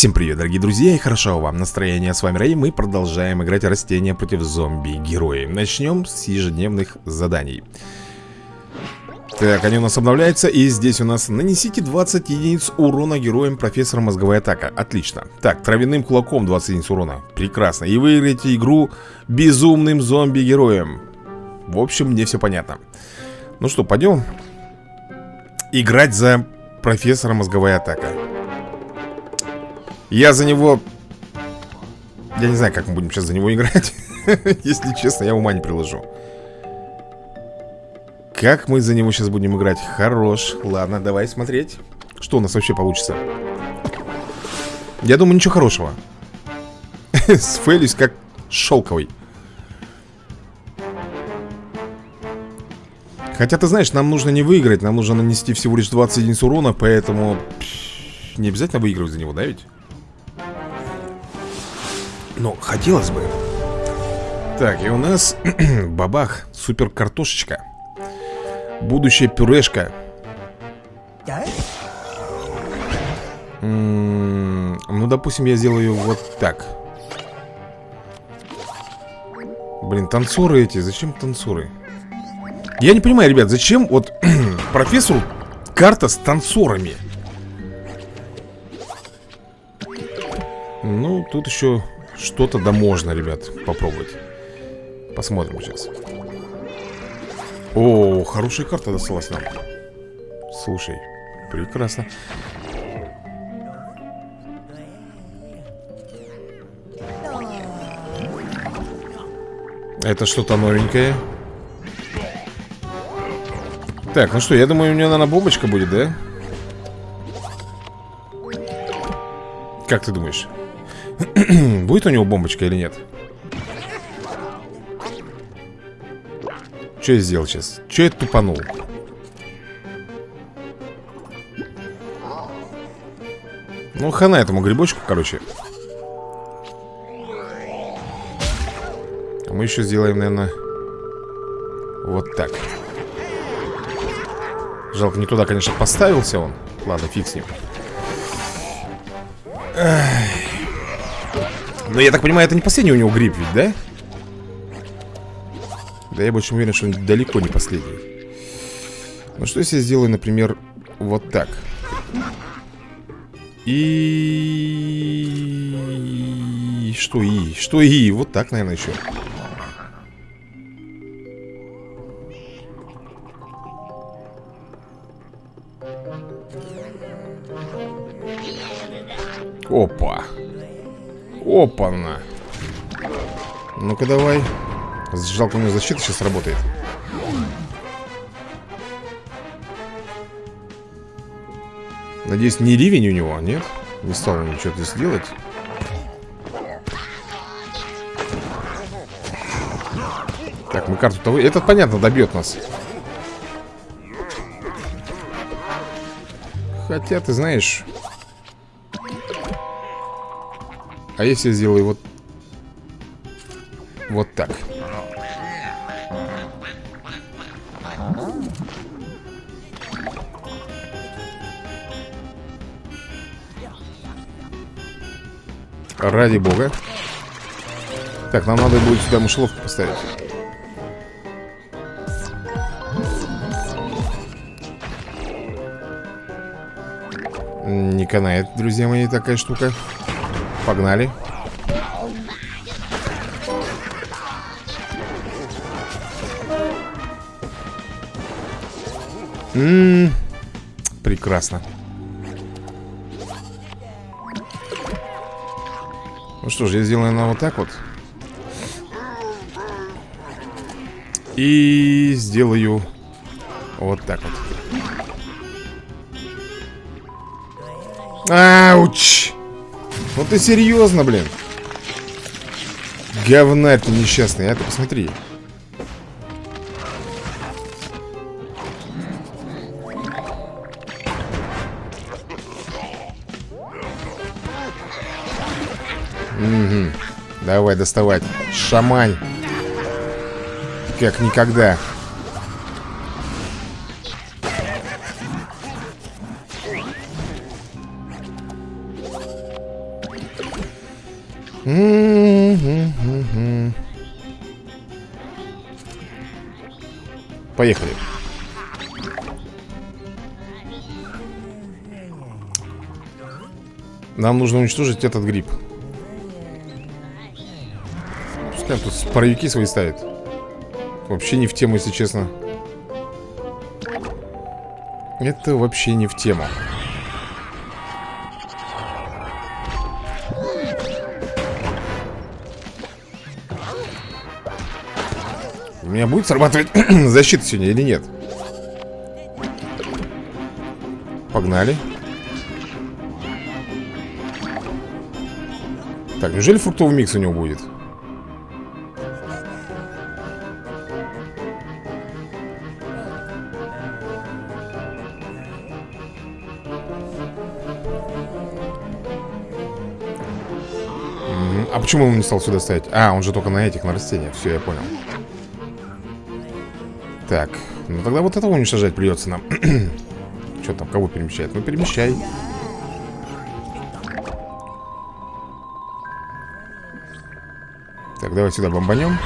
Всем привет, дорогие друзья, и хорошо вам настроение. С вами Рэй, мы продолжаем играть растения против зомби-герои. Начнем с ежедневных заданий. Так, они у нас обновляются, и здесь у нас нанесите 20 единиц урона героям профессора мозговая атака. Отлично. Так, травяным кулаком 20 единиц урона. Прекрасно. И выиграете игру безумным зомби-героем. В общем, мне все понятно. Ну что, пойдем играть за профессора мозговая атака. Я за него... Я не знаю, как мы будем сейчас за него играть. Если честно, я ума не приложу. Как мы за него сейчас будем играть? Хорош. Ладно, давай смотреть Что у нас вообще получится. Я думаю, ничего хорошего. Сфейлюсь как шелковый. Хотя, ты знаешь, нам нужно не выиграть Нам нужно нанести всего лишь 20 единиц урона Поэтому... Не обязательно выигрывать за него, да ведь? Но хотелось бы. Так, и у нас Бабах, супер картошечка Будущая пюрешка. М -м Ну, допустим, я сделаю вот так. Блин, танцоры эти, зачем танцоры? Я не понимаю, ребят, зачем вот профессору карта с танцорами? Ну, тут еще что-то да можно, ребят, попробовать. Посмотрим сейчас. О, хорошая карта досталась нам. Слушай, прекрасно. Это что-то новенькое. Так, ну что, я думаю, у нее, наверное, бомбочка будет, да? Как ты думаешь? Будет у него бомбочка или нет? Что я сделал сейчас? Что я тупанул? Ну, хана этому грибочку, короче а Мы еще сделаем, наверное Вот так Жалко, не туда, конечно, поставился он Ладно, фиг с ним Эх. Но я так понимаю, это не последний у него гриб ведь, да? Да я больше уверен, что он далеко не последний Ну что если я сделаю, например, вот так И... Что и? Что и? Вот так, наверное, еще Опа Опа-на. Ну-ка давай. Жалко, у него защита сейчас работает. Надеюсь, не ливень у него, нет? Не стал он ничего здесь делать. Так, мы карту-то... Этот, понятно, добьет нас. Хотя, ты знаешь А если я сделаю вот... Вот так. Ради бога. Так, нам надо будет сюда мышеловку поставить. Не канает, друзья мои, такая штука. Погнали. Ммм, прекрасно. Ну что ж, я сделаю на вот так вот. И сделаю вот так вот. Ауч! Ну ты серьезно, блин? Говнарь ты несчастный, а ты посмотри. Угу. Давай доставать. Шамань. Как никогда. Поехали. Нам нужно уничтожить этот гриб. Пускай тут паровики свои ставит. Вообще не в тему, если честно. Это вообще не в тему. Меня будет срабатывать защита сегодня или нет? Погнали. Так, неужели фруктовый микс у него будет? А почему он не стал сюда ставить? А, он же только на этих, на растениях. Все, я понял. Так, ну тогда вот этого уничтожать придется нам. Что там, кого перемещает? Ну, перемещай. Так, давай сюда бомбанем.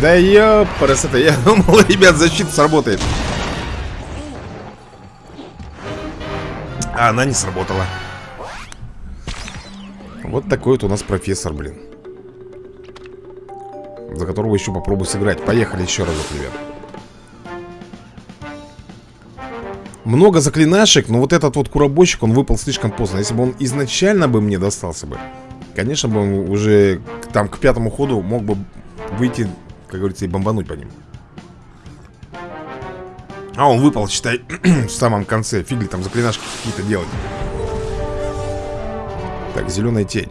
Да ёпарас это, я думал, ребят, защита сработает. А она не сработала. Вот такой вот у нас профессор, блин. За которого еще попробую сыграть. Поехали еще разок, ребят. Много заклинашек, но вот этот вот куробойщик, он выпал слишком поздно. Если бы он изначально бы мне достался бы, конечно бы он уже там к пятому ходу мог бы выйти, как говорится, и бомбануть по ним. А, он выпал, считай, в самом конце. Фигли там заклинашки какие-то делать. Так, зеленая тень.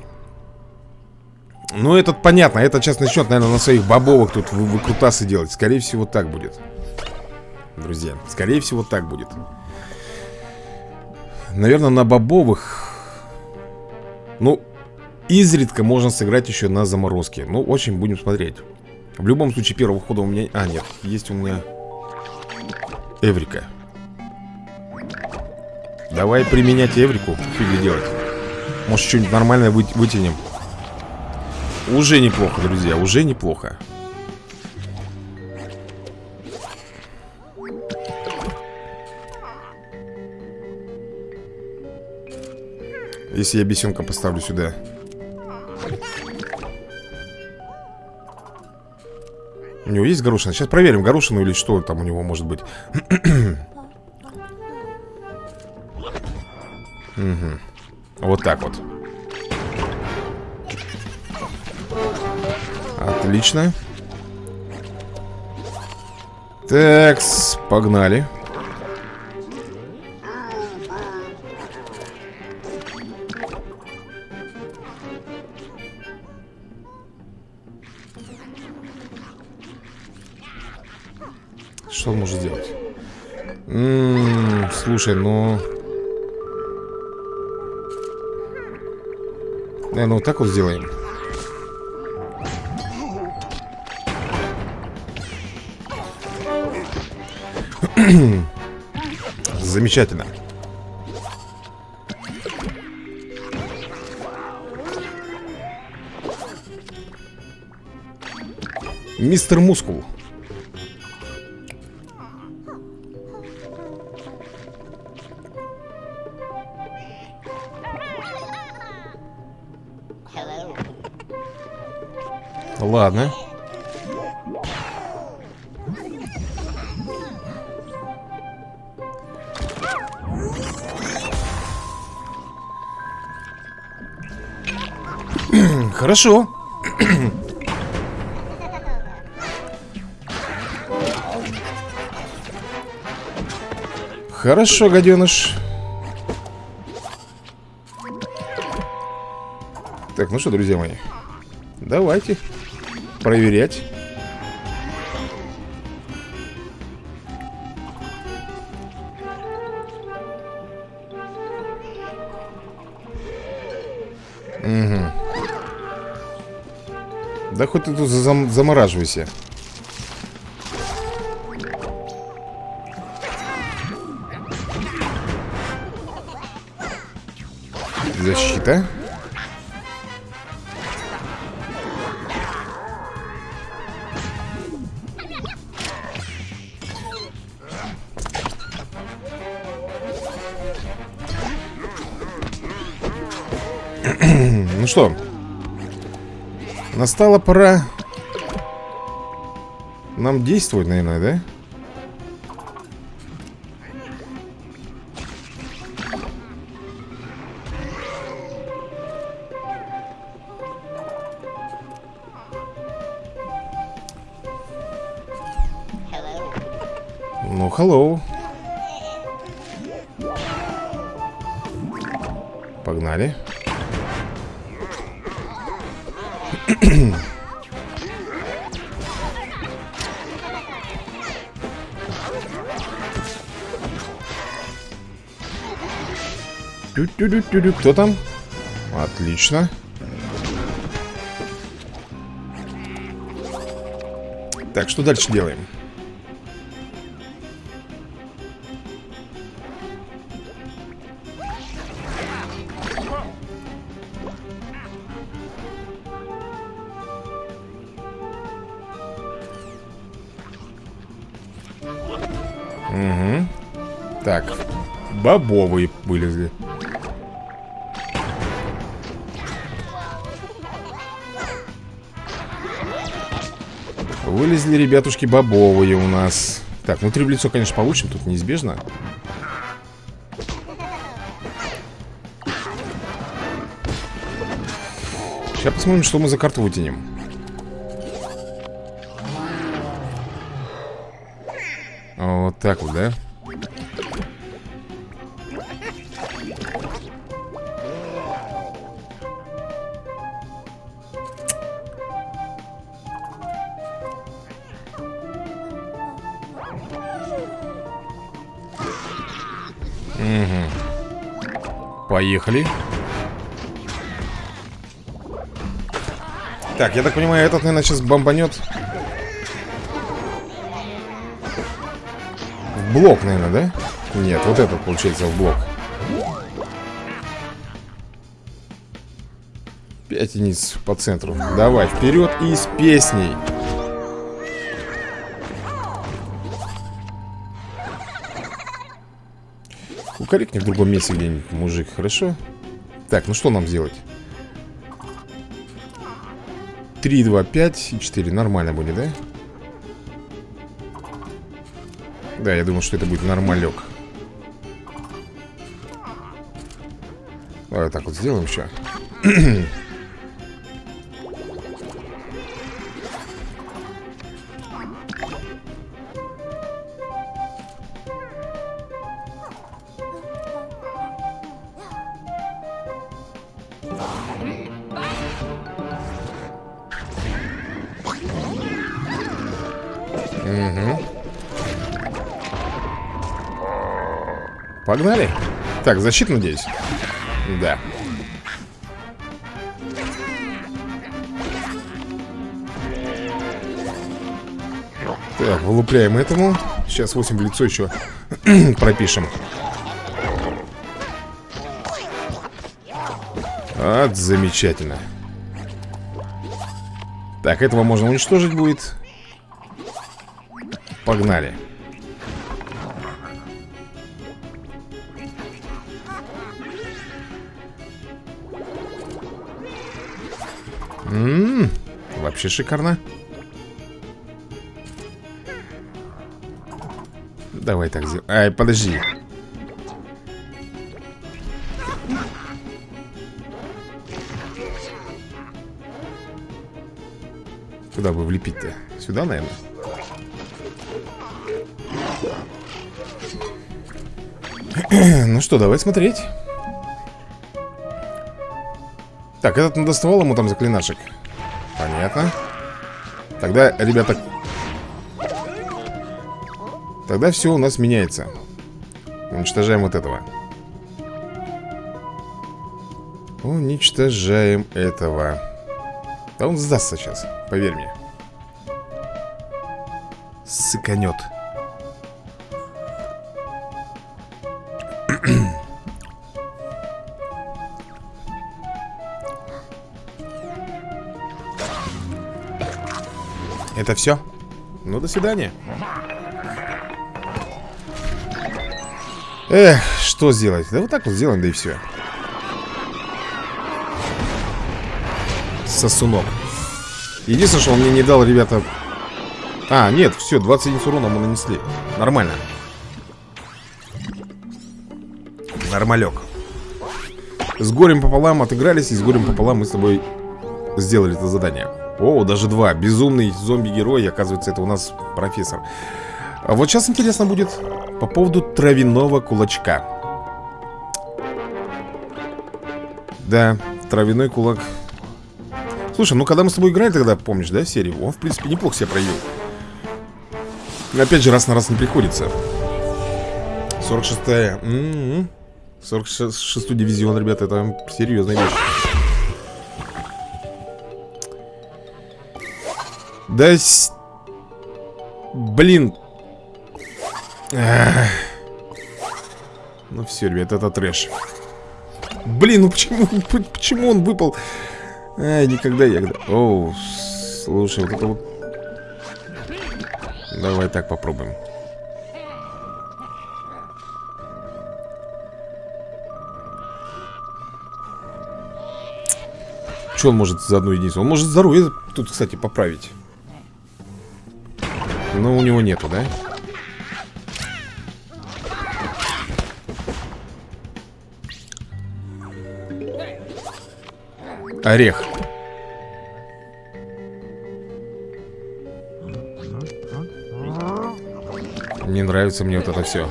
Ну, этот понятно. Этот сейчас начнет, наверное, на своих бобовых тут вы выкрутасы делать. Скорее всего, так будет. Друзья, скорее всего, так будет. Наверное, на бобовых... Ну, изредка можно сыграть еще на заморозке. Ну, очень будем смотреть. В любом случае, первого хода у меня... А, нет, есть у меня... Эврика. Давай применять Эврику. Фигли делать. Может, что-нибудь нормальное вы вытянем. Уже неплохо, друзья, уже неплохо. Если я бесенка поставлю сюда. У него есть горошина? Сейчас проверим, горошину или что там у него может быть. угу. Вот так вот. Отлично. Так, погнали. Что он может сделать? М -м, слушай, ну... Наверное, вот так вот сделаем. Замечательно. Мистер Мускул. Ладно. Хорошо. Хорошо, гаденыш. Так, ну что, друзья мои, давайте проверять. Угу. Да хоть ты тут зам замораживайся. Защита. Ну что, настала пора нам действовать, наверное, да? Ну, hello. Погнали. Кто там? Отлично. Так, что дальше делаем? Угу. Так, бобовые вылезли. Вылезли, ребятушки, бобовые у нас. Так, внутри в лицо, конечно, получим, тут неизбежно. Сейчас посмотрим, что мы за карту вытянем. Так вот, да? Угу. Поехали. Так, я так понимаю, этот, наверное, сейчас бомбанет. Блок, наверное, да? Нет, вот этот, получается, в блок. Пять единиц по центру. Давай, вперед и с песней. Укорекни в другом месте где-нибудь, мужик, хорошо? Так, ну что нам сделать? 3, 2, 5 и 4. Нормально будет, да? Да, я думал, что это будет нормалек. Давай так вот сделаем еще. Погнали. Так, защита, надеюсь? Да. Так, вылупляем этому. Сейчас 8 в лицо еще пропишем. Вот, замечательно. Так, этого можно уничтожить будет. Погнали. Вообще шикарно. Давай так сделаем. Ай, подожди. Куда бы влепить-то? Сюда, наверное? ну что, давай смотреть. Так, этот надоставал ему там заклинашек. Понятно. Тогда, ребята... Тогда все у нас меняется. Уничтожаем вот этого. Уничтожаем этого. Да он сдастся сейчас, поверь мне. Сыканет. Это все? Ну, до свидания. Эх, что сделать? Да вот так вот сделаем, да и все. Сосунок. Единственное, что он мне не дал, ребята... А, нет, все, 20 единиц урона мы нанесли. Нормально. Нормалек. С горем пополам отыгрались, и с горем пополам мы с тобой сделали это задание. О, даже два. Безумный зомби-герой, оказывается, это у нас профессор. А вот сейчас интересно будет по поводу травяного кулачка. Да, травяной кулак. Слушай, ну когда мы с тобой играли тогда, помнишь, да, серию? Он, в принципе, неплохо себя проявил. Опять же, раз на раз не приходится. 46-я. 46-й дивизион, ребята, это серьезная вещь. Да... С... Блин. Ну все, ребят, это трэш. Блин, ну почему, почему он выпал? Ай, никогда я... Оу, слушай, вот это вот... Давай так попробуем. Что он может за одну единицу? Он может здоровье тут, кстати, поправить. Но у него нету, да? Орех. Не нравится мне вот это все.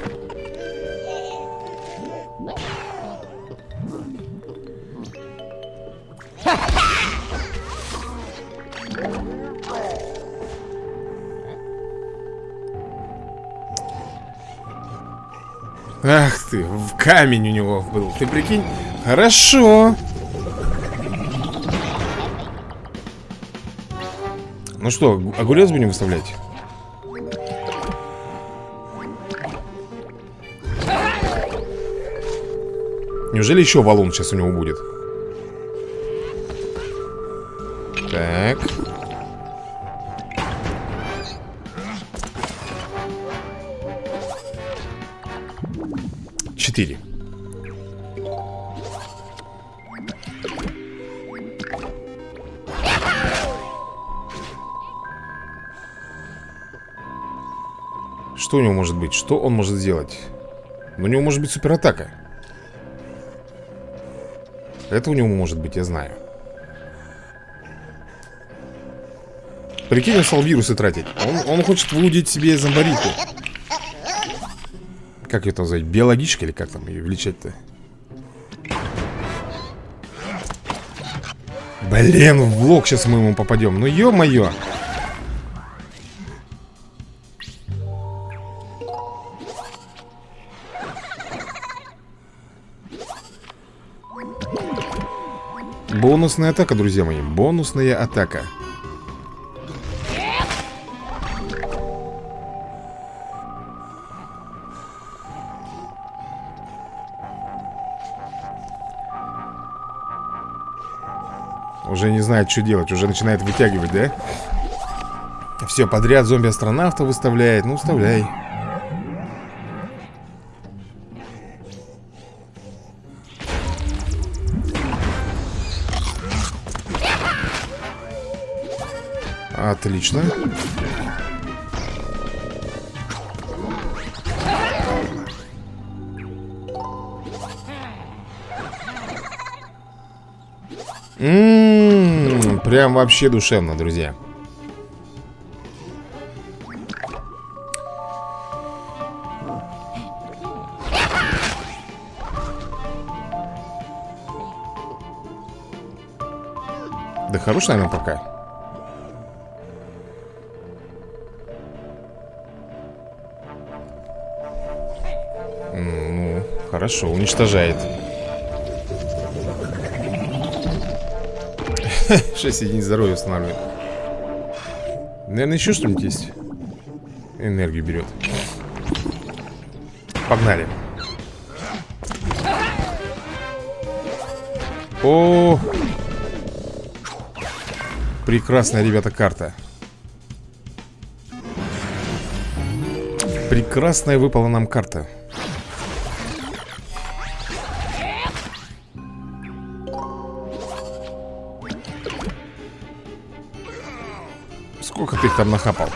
Ах ты, в камень у него был. Ты прикинь? Хорошо. Ну что, огурец будем выставлять? Неужели еще валун сейчас у него будет? Что у него может быть? Что он может сделать? У него может быть суператака. Это у него может быть, я знаю. Прикинь, он стал вирусы тратить. Он, он хочет выудить себе зомбариху. Как ее там? Биологичка или как там ее величать-то? Блин, в лог сейчас мы ему попадем. Ну ё-моё. Бонусная атака, друзья мои. Бонусная атака. Уже не знает, что делать. Уже начинает вытягивать, да? Все, подряд. Зомби-астронавта выставляет. Ну, вставляй Отлично. Ммм, прям вообще душевно, друзья. Да хорош, наверное, пока. Хорошо, уничтожает. Шесть единиц здоровья устанавливает. Наверное, еще что-нибудь есть. Энергию берет. Погнали. О, прекрасная, ребята, карта. Прекрасная выпала нам карта. Сколько ты их там нахапал?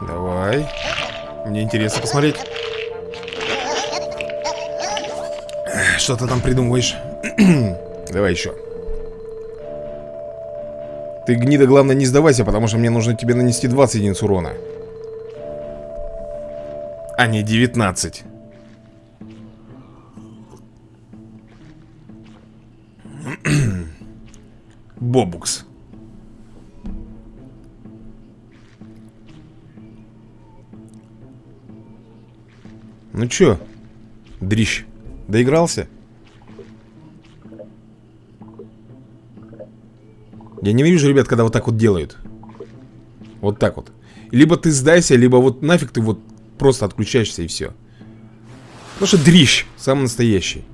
Давай. Мне интересно посмотреть. Что ты там придумываешь? Давай еще. Ты, гнида, главное, не сдавайся, потому что мне нужно тебе нанести 20 единиц урона. А не 19. Бобукс. Ну чё, дрищ, доигрался? Я ненавижу, ребят, когда вот так вот делают. Вот так вот. Либо ты сдайся, либо вот нафиг ты вот просто отключаешься и все Потому что дрищ, самый настоящий.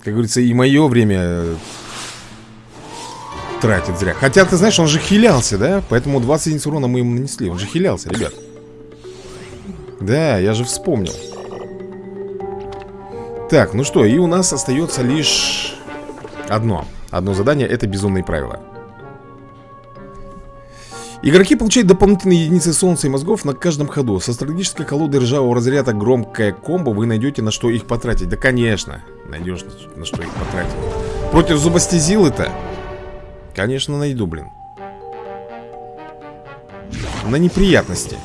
Как говорится, и мое время тратит зря. Хотя, ты знаешь, он же хилялся, да? Поэтому 20 единиц урона мы ему нанесли. Он же хилялся, ребят. Да, я же вспомнил. Так, ну что, и у нас остается лишь Одно. Одно задание, это безумные правила. Игроки получают дополнительные единицы солнца и мозгов на каждом ходу. Со стратегической колоды ржавого разряда громкая комбо Вы найдете на что их потратить. Да конечно, найдешь на что их потратить. Против зубастезилы-то Конечно, найду, блин. На неприятности.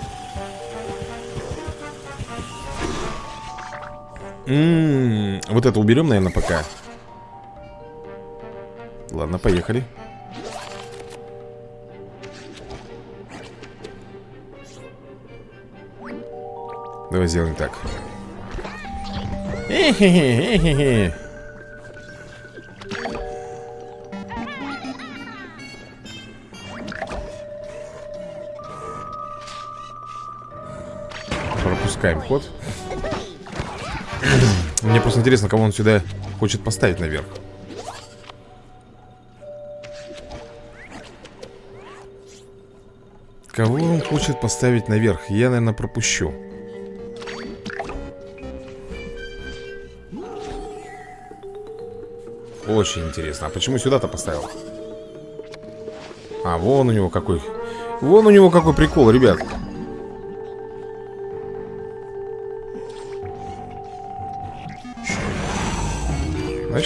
М -м -м, Вот это уберем, наверное, пока. Ладно, поехали. Давай сделаем так. Эхе-хе-хе-хе пропускаем ход. Мне просто интересно, кого он сюда хочет поставить наверх. Кого он хочет поставить наверх? Я, наверное, пропущу. Очень интересно. А почему сюда-то поставил? А, вон у него какой. Вон у него какой прикол, ребят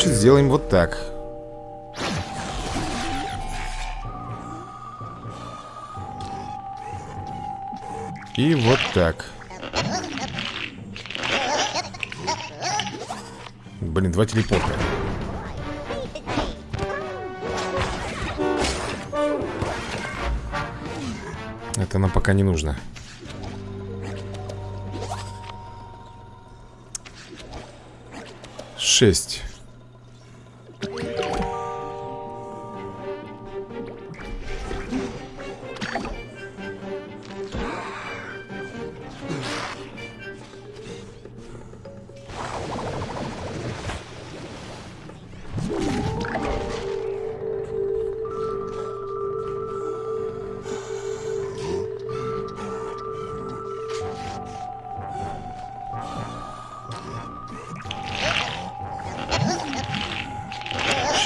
Значит, сделаем вот так. И вот так. Блин, два телепорта. Это нам пока не нужно. Шесть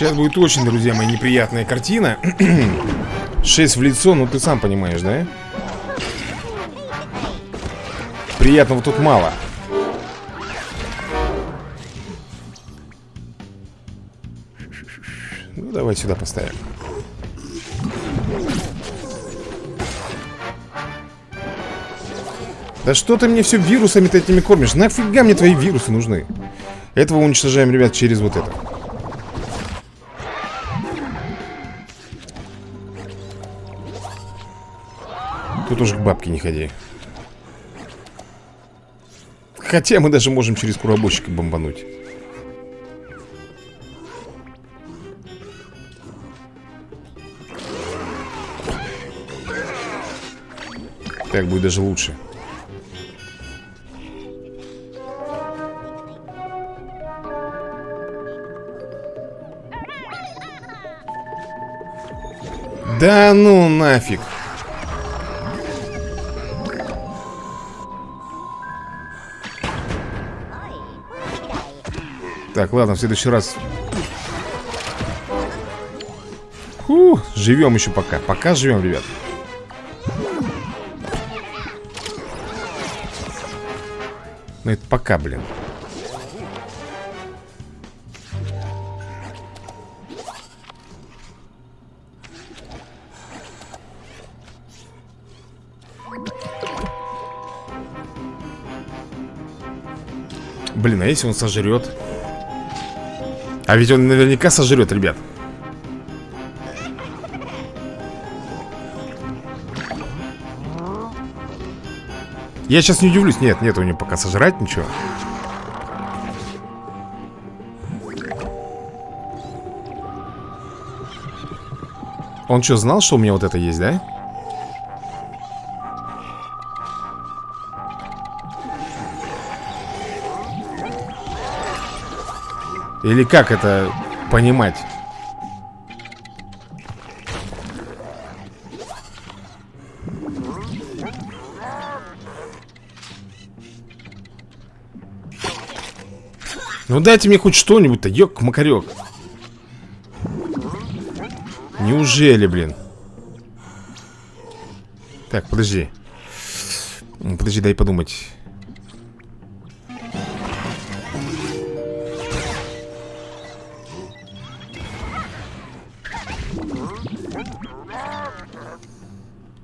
Сейчас будет очень, друзья мои, неприятная картина 6 в лицо, ну ты сам понимаешь, да? Приятного тут мало Ну, давай сюда поставим Да что ты мне все вирусами-то этими кормишь? Нафига мне твои вирусы нужны? Этого уничтожаем, ребят, через вот это Тут уже к бабке не ходи. Хотя мы даже можем через куробойщика бомбануть. Так будет даже лучше. Да ну нафиг Так, ладно, в следующий раз. Фу, живем еще пока. Пока живем, ребят. Ну это пока, блин. Блин, а если он сожрет? А ведь он наверняка сожрет, ребят. Я сейчас не удивлюсь. Нет, нет у него пока сожрать ничего. Он что, знал, что у меня вот это есть, да? Или как это понимать? Ну дайте мне хоть что-нибудь-то, ёк-макарёк Неужели, блин? Так, подожди Подожди, дай подумать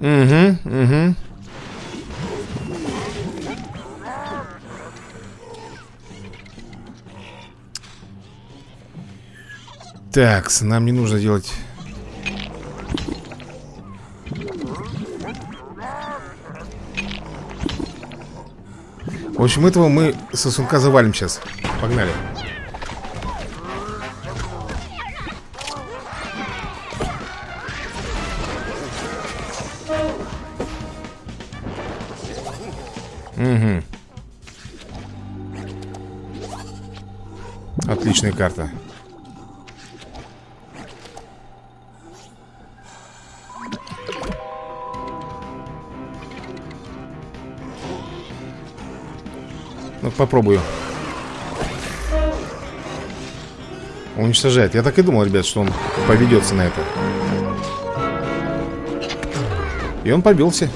Угу, угу. Так, нам не нужно делать... В общем, этого мы сосунка завалим сейчас. Погнали. Угу. Отличная карта. Ну, попробую. Уничтожает. Я так и думал, ребят, что он поведется на это. И он побился.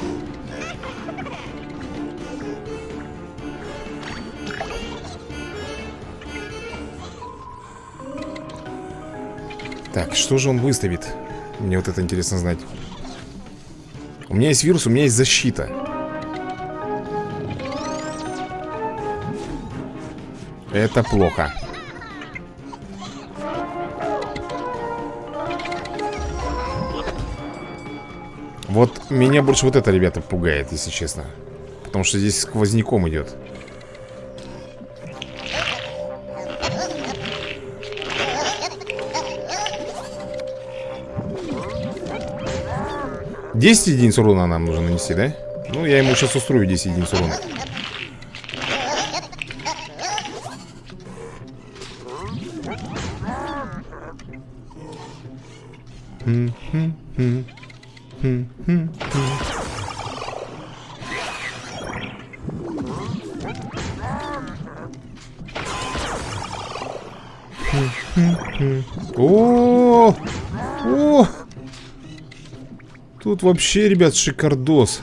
Так, что же он выставит? Мне вот это интересно знать. У меня есть вирус, у меня есть защита. Это плохо. Вот меня больше вот это, ребята, пугает, если честно. Потому что здесь сквозняком идет. Десять единиц урона нам нужно нанести, да? Ну, я ему сейчас устрою 10 единиц урона. О, о, тут вообще, ребят, шикардос.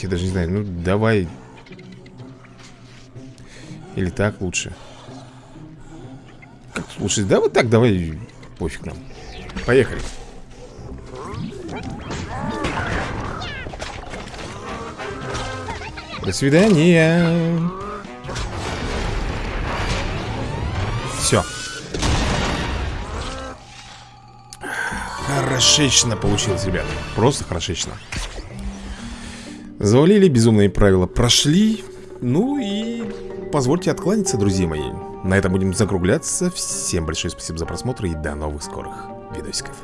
Я даже не знаю, ну давай. Или так лучше. Как лучше? Да вот так, давай. Пофиг нам. Поехали. До свидания. Хорошечно получилось, ребят. Просто хорошечно. Завалили безумные правила. Прошли. Ну и позвольте откланяться, друзья мои. На этом будем закругляться. Всем большое спасибо за просмотр и до новых скорых видосиков.